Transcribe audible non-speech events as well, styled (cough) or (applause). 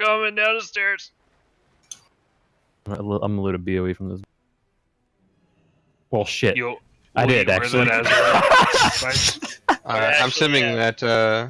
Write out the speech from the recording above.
coming down the stairs. I'm a little, I'm a bit away from this. Well, shit. Yo, I did, actually. Alright, (laughs) I'm assuming yeah. that uh,